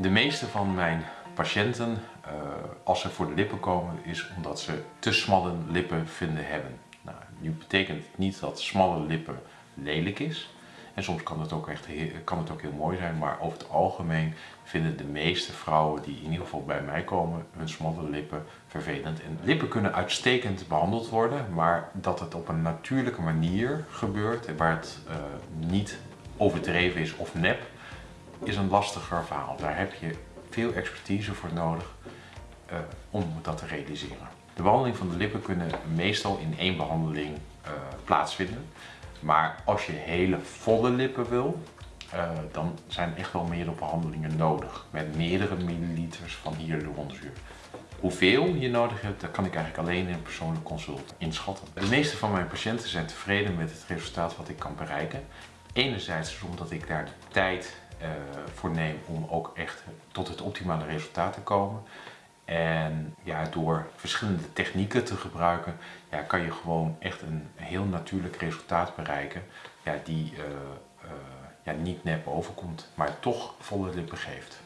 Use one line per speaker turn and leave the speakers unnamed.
De meeste van mijn patiënten, uh, als ze voor de lippen komen, is omdat ze te smalle lippen vinden hebben. Nou, nu betekent het niet dat smalle lippen lelijk is. En soms kan het, ook echt heel, kan het ook heel mooi zijn, maar over het algemeen vinden de meeste vrouwen die in ieder geval bij mij komen hun smalle lippen vervelend. En lippen kunnen uitstekend behandeld worden, maar dat het op een natuurlijke manier gebeurt, waar het uh, niet overdreven is of nep, is een lastiger verhaal. Daar heb je veel expertise voor nodig uh, om dat te realiseren. De behandeling van de lippen kunnen meestal in één behandeling uh, plaatsvinden. Maar als je hele volle lippen wil, uh, dan zijn echt wel meerdere behandelingen nodig. Met meerdere milliliters van hyaluronzuur. Hoeveel je nodig hebt, dat kan ik eigenlijk alleen in een persoonlijk consult inschatten. De meeste van mijn patiënten zijn tevreden met het resultaat wat ik kan bereiken. Enerzijds omdat ik daar de tijd voor neem om ook echt tot het optimale resultaat te komen. En ja, door verschillende technieken te gebruiken, ja, kan je gewoon echt een heel natuurlijk resultaat bereiken. Ja, die uh, uh, ja, niet nep overkomt, maar toch volle lippen geeft.